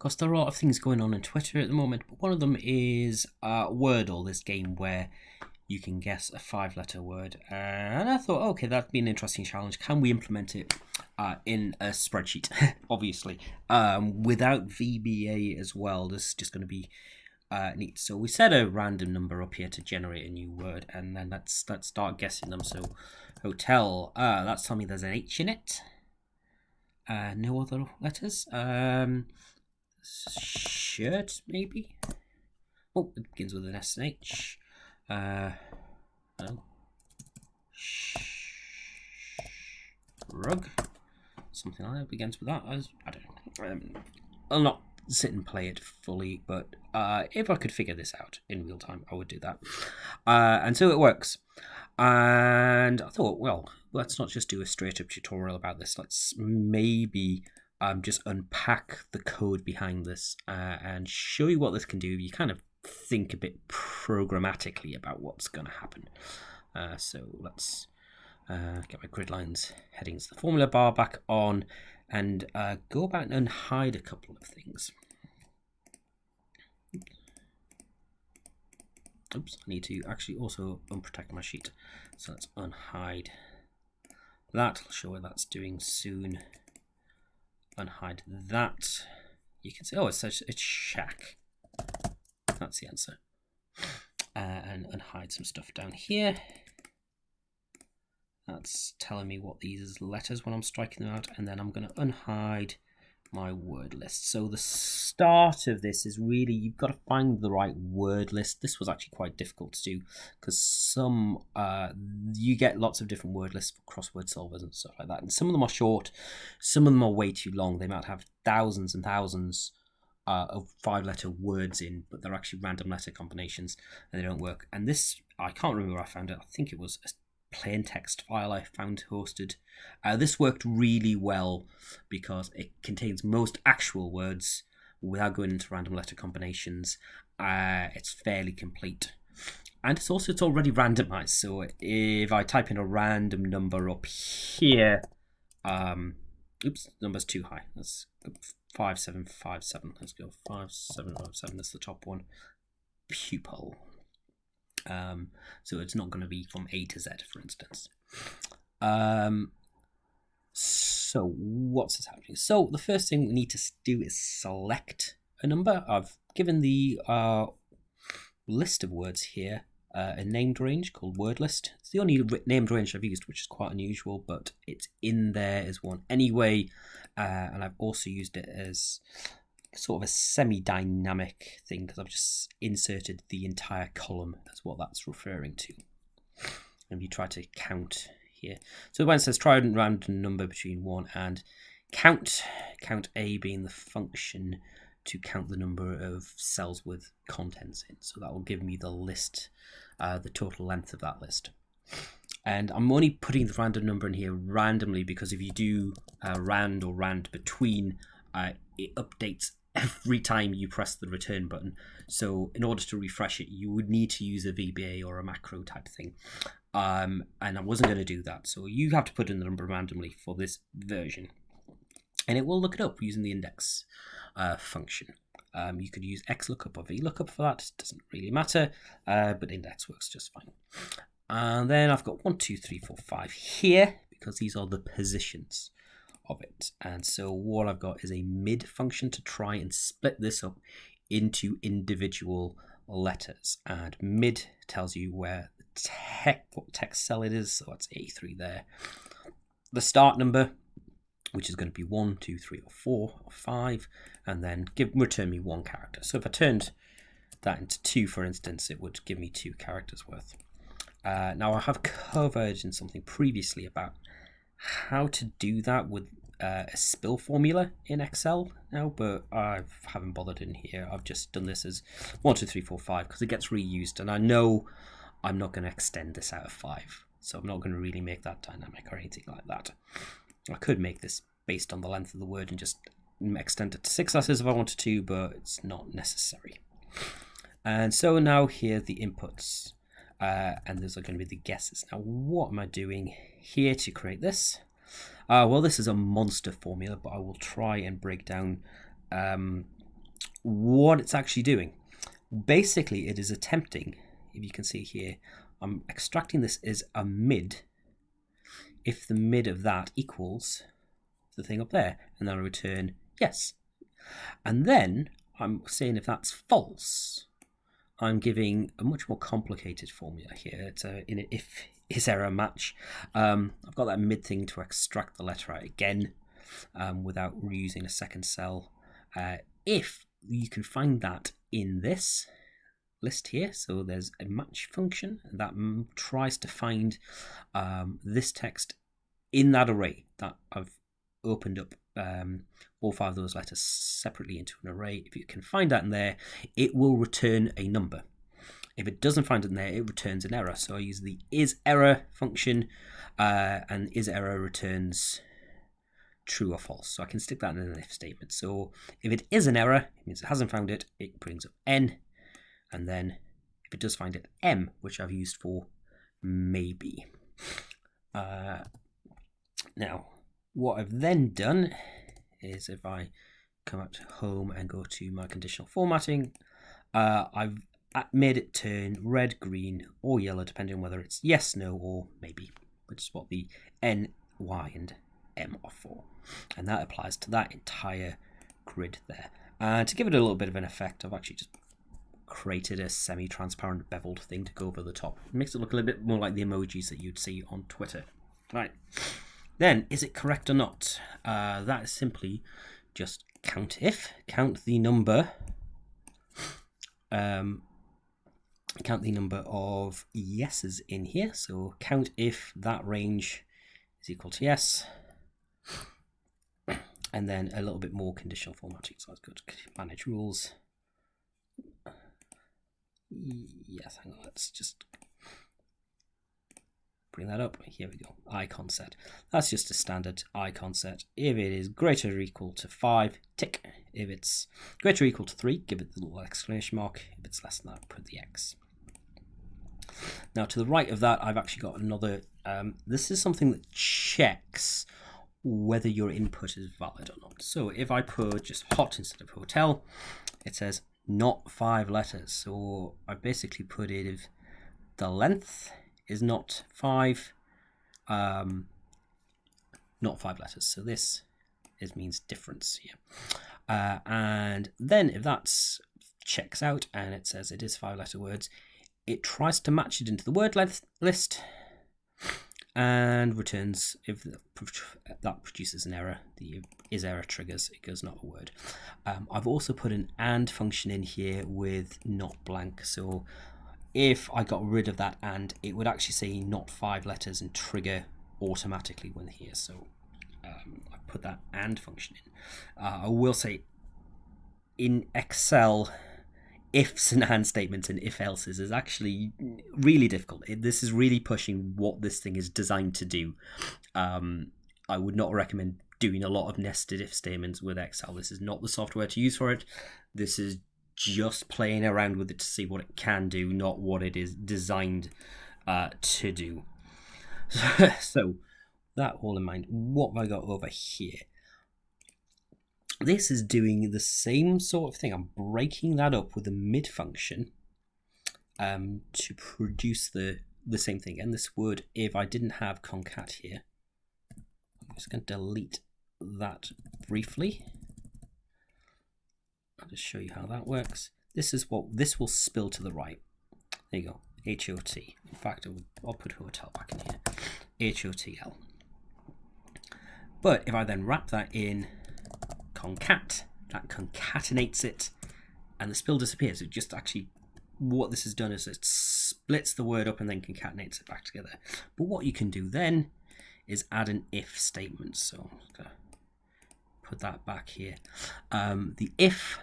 because there are a lot of things going on on Twitter at the moment. But one of them is uh, Wordle, this game where you can guess a five letter word. And I thought, okay, that'd be an interesting challenge. Can we implement it uh, in a spreadsheet? Obviously, um, without VBA as well. This is just going to be uh, neat. So we set a random number up here to generate a new word, and then let's let's start guessing them. So hotel, uh, that's telling me there's an H in it. Uh, no other letters. Um, shirt, maybe. Oh, it begins with an S and H. Uh, oh. Rug, something like that begins with that. I, I don't. Um, I'll not sit and play it fully, but uh, if I could figure this out in real time, I would do that. Uh, and so it works. And I thought, well, let's not just do a straight up tutorial about this. Let's maybe um, just unpack the code behind this uh, and show you what this can do. You kind of think a bit programmatically about what's going to happen. Uh, so let's uh, get my grid lines headings, the formula bar back on, and uh, go back and hide a couple of things. Oops, I need to actually also unprotect my sheet. So let's unhide that. I'll show what that's doing soon. Unhide that. You can see, oh, it says it's shack. That's the answer. Uh, and, and hide some stuff down here. That's telling me what these letters when I'm striking them out. And then I'm going to unhide my word list. So the start of this is really, you've got to find the right word list. This was actually quite difficult to do because some, uh, you get lots of different word lists for crossword solvers and stuff like that. And some of them are short, some of them are way too long. They might have thousands and thousands uh, of five letter words in, but they're actually random letter combinations and they don't work. And this, I can't remember where I found it. I think it was a plain text file I found hosted. Uh, this worked really well because it contains most actual words without going into random letter combinations. Uh, it's fairly complete. And it's also it's already randomized. So if I type in a random number up here, um, oops, number's too high. Let's 5757. Let's go 5757. That's the top one. Pupil. Um, so it's not going to be from A to Z, for instance. Um, so what's happening? So the first thing we need to do is select a number. I've given the uh, list of words here uh, a named range called word list. It's the only named range I've used, which is quite unusual, but it's in there as one anyway. Uh, and I've also used it as sort of a semi-dynamic thing because I've just inserted the entire column That's what that's referring to. And if you try to count here, so when it says try and random number between one and count, count A being the function to count the number of cells with contents in. So that will give me the list, uh, the total length of that list. And I'm only putting the random number in here randomly because if you do uh, rand or rand between, uh, it updates every time you press the return button. So in order to refresh it, you would need to use a VBA or a macro type thing. Um, and I wasn't going to do that. So you have to put in the number randomly for this version. And it will look it up using the index uh, function. Um, you could use XLOOKUP or VLOOKUP for that, it doesn't really matter, uh, but index works just fine. And then I've got one, two, three, four, five here, because these are the positions of it. And so what I've got is a mid function to try and split this up into individual letters. And mid tells you where the tech, what text cell it is, so that's A3 there. The start number, which is going to be one, two, three, or four, or five, and then give return me one character. So if I turned that into two, for instance, it would give me two characters worth. Uh, now I have covered in something previously about how to do that with uh, a spill formula in Excel now, but I haven't bothered in here. I've just done this as one, two, three, four, five because it gets reused, and I know I'm not going to extend this out of five, so I'm not going to really make that dynamic or anything like that. I could make this based on the length of the word and just extend it to six letters if I wanted to, but it's not necessary. And so now here the inputs, uh, and those are going to be the guesses. Now, what am I doing here to create this? Uh, well, this is a monster formula, but I will try and break down um, what it's actually doing. Basically, it is attempting, if you can see here, I'm extracting this as a mid if the mid of that equals the thing up there, and then I return yes. And then I'm saying if that's false, I'm giving a much more complicated formula here. It's a, in an if is error match. Um, I've got that mid thing to extract the letter out again um, without reusing a second cell. Uh, if you can find that in this list here, so there's a match function that tries to find um, this text in that array that I've opened up um, all five of those letters separately into an array. If you can find that in there, it will return a number. If it doesn't find it in there, it returns an error. So I use the is error function, uh, and is error returns true or false. So I can stick that in an if statement. So if it is an error, it means it hasn't found it, it brings up n, and then if it does find it, m, which I've used for maybe. Uh, now, what I've then done is if I come up to home and go to my conditional formatting, uh, I've made it turn red, green, or yellow, depending on whether it's yes, no, or maybe, which is what the N, Y, and M are for. And that applies to that entire grid there. And to give it a little bit of an effect, I've actually just created a semi-transparent beveled thing to go over the top. It makes it look a little bit more like the emojis that you'd see on Twitter. Right. Then, is it correct or not? Uh, that is simply just count if, count the number, um, count the number of yeses in here. So count if that range is equal to yes. And then a little bit more conditional formatting. So let's go to manage rules. Yes, hang on, let's just bring that up. Here we go, icon set. That's just a standard icon set. If it is greater or equal to 5, tick. If it's greater or equal to 3, give it the little exclamation mark. If it's less than that, put the X. Now to the right of that, I've actually got another, um, this is something that checks whether your input is valid or not. So if I put just hot instead of hotel, it says not five letters. So I basically put it if the length is not five, um, not five letters. So this is means difference here. Uh, and then if that's checks out and it says it is five letter words, it tries to match it into the word list and returns if that produces an error the is error triggers it goes not a word um, I've also put an and function in here with not blank so if I got rid of that and, it would actually say not five letters and trigger automatically when here. So um, I put that and function in. Uh, I will say in Excel, ifs and and statements and if else's is actually really difficult. It, this is really pushing what this thing is designed to do. Um, I would not recommend doing a lot of nested if statements with Excel. This is not the software to use for it. This is just playing around with it to see what it can do, not what it is designed uh, to do. so, that all in mind, what have I got over here? This is doing the same sort of thing. I'm breaking that up with a mid function um, to produce the, the same thing. And this would, if I didn't have concat here, I'm just going to delete that briefly. I'll just show you how that works. This is what this will spill to the right. There you go, H-O-T. In fact, I'll put hotel back in here, H-O-T-L. But if I then wrap that in concat, that concatenates it, and the spill disappears. It just actually, what this has done is it splits the word up and then concatenates it back together. But what you can do then is add an if statement. So put that back here. Um, the if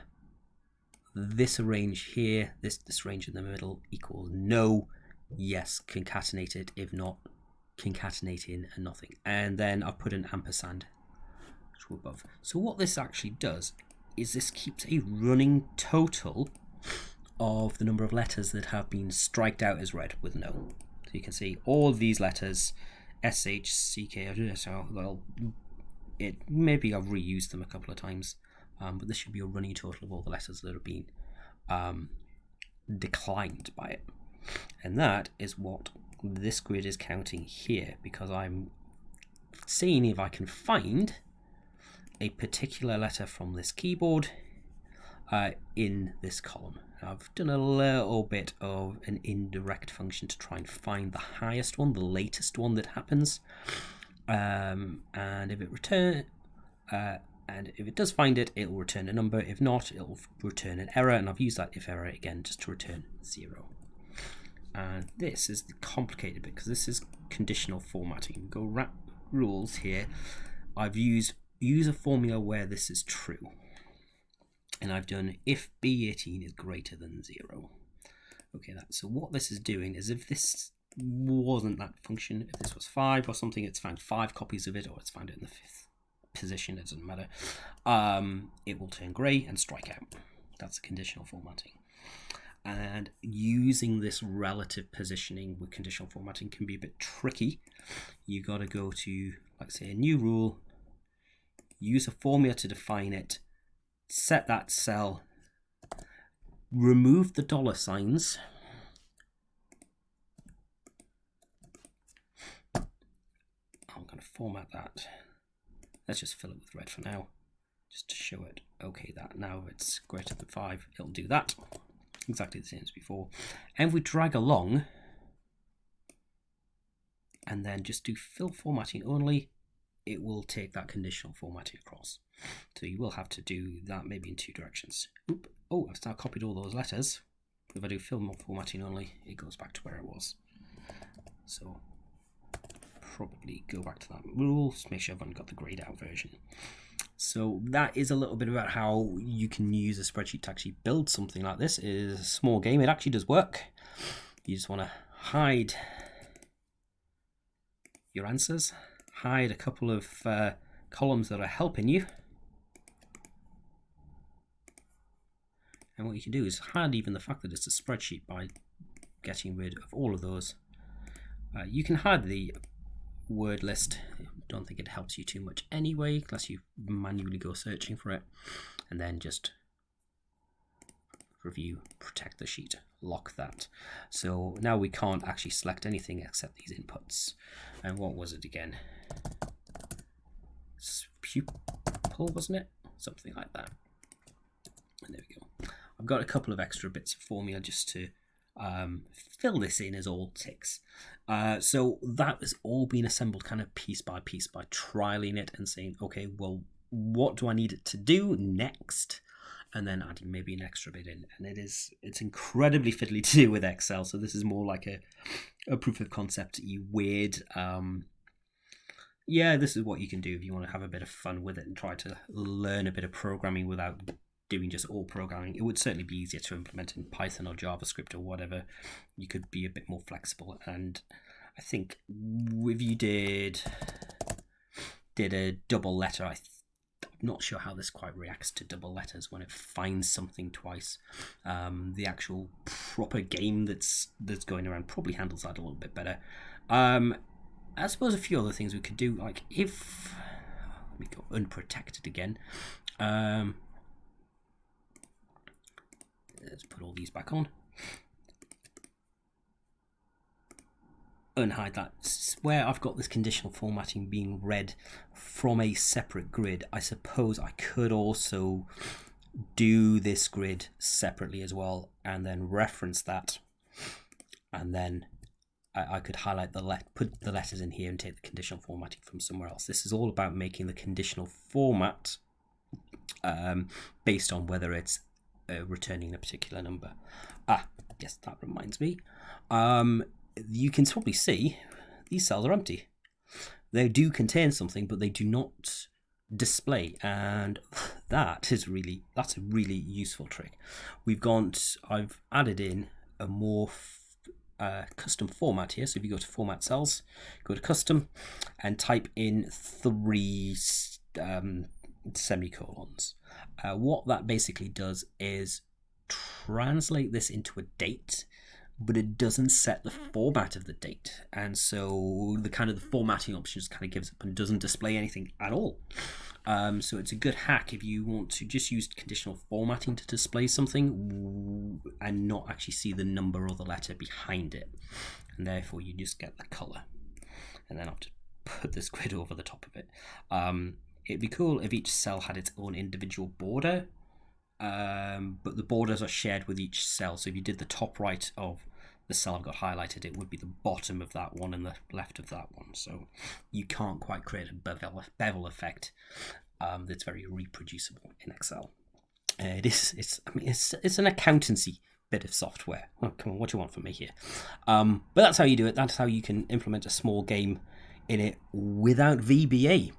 this range here, this, this range in the middle equals no, yes, concatenate it. If not, concatenate in and nothing. And then I've put an ampersand to above. So what this actually does is this keeps a running total of the number of letters that have been striked out as red with no. So you can see all these letters, S, H, C, K, so well, it maybe I've reused them a couple of times um, but this should be a running total of all the letters that have been um, declined by it. And that is what this grid is counting here because I'm seeing if I can find a particular letter from this keyboard uh, in this column. I've done a little bit of an indirect function to try and find the highest one, the latest one that happens. Um, and if it return, uh, and if it does find it, it will return a number. If not, it will return an error. And I've used that if error again just to return zero. And this is the complicated bit because this is conditional formatting. Go wrap rules here. I've used use a formula where this is true. And I've done if b18 is greater than zero. Okay, that so what this is doing is if this wasn't that function, if this was five or something, it's found five copies of it, or it's found it in the fifth position, it doesn't matter. Um, it will turn grey and strike out. That's the conditional formatting. And using this relative positioning with conditional formatting can be a bit tricky. You got to go to, like say, a new rule, use a formula to define it, set that cell, remove the dollar signs, I'm going to format that. Let's just fill it with red for now, just to show it. Okay, that now it's greater than 5, it'll do that. Exactly the same as before. And we drag along, and then just do fill formatting only, it will take that conditional formatting across. So you will have to do that maybe in two directions. Oop. Oh, I've now copied all those letters. If I do fill formatting only, it goes back to where it was. So probably go back to that rule, make sure I've got the grayed out version. So that is a little bit about how you can use a spreadsheet to actually build something like this. It is a small game, it actually does work. You just want to hide your answers hide a couple of uh, columns that are helping you. And what you can do is hide even the fact that it's a spreadsheet by getting rid of all of those. Uh, you can hide the word list. Don't think it helps you too much anyway, unless you manually go searching for it. And then just review, protect the sheet, lock that. So now we can't actually select anything except these inputs. And what was it again? pupil, wasn't it? Something like that. And there we go. I've got a couple of extra bits of formula just to um, fill this in as all ticks. Uh, so that has all been assembled kind of piece by piece by trialing it and saying, okay, well, what do I need it to do next? And then adding maybe an extra bit in. And it is it's incredibly fiddly to do with Excel. So this is more like a, a proof of concept, you weird um, yeah, this is what you can do if you want to have a bit of fun with it and try to learn a bit of programming without doing just all programming. It would certainly be easier to implement in Python or JavaScript or whatever. You could be a bit more flexible. And I think if you did did a double letter, I I'm not sure how this quite reacts to double letters when it finds something twice. Um, the actual proper game that's that's going around probably handles that a little bit better. Um, I suppose a few other things we could do, like if let me go unprotected again. Um, let's put all these back on. Unhide that. Where I've got this conditional formatting being read from a separate grid, I suppose I could also do this grid separately as well and then reference that and then I, I could highlight the let put the letters in here and take the conditional formatting from somewhere else. This is all about making the conditional format um, based on whether it's uh, returning a particular number. Ah, yes, that reminds me. Um, you can probably see these cells are empty. They do contain something, but they do not display and that is really that's a really useful trick we've got i've added in a more uh, custom format here. So if you go to format cells, go to custom and type in three um, semicolons. Uh, what that basically does is translate this into a date but it doesn't set the format of the date. And so the kind of the formatting options kind of gives up and doesn't display anything at all. Um, so it's a good hack if you want to just use conditional formatting to display something and not actually see the number or the letter behind it. And therefore you just get the color. And then I'll just put this grid over the top of it. Um, it'd be cool if each cell had its own individual border um, but the borders are shared with each cell. So if you did the top right of the cell I've got highlighted, it would be the bottom of that one and the left of that one. So you can't quite create a bevel, bevel effect um, that's very reproducible in Excel. Uh, it is. It's. I mean, it's. It's an accountancy bit of software. Oh, come on, what do you want from me here? Um, but that's how you do it. That's how you can implement a small game in it without VBA.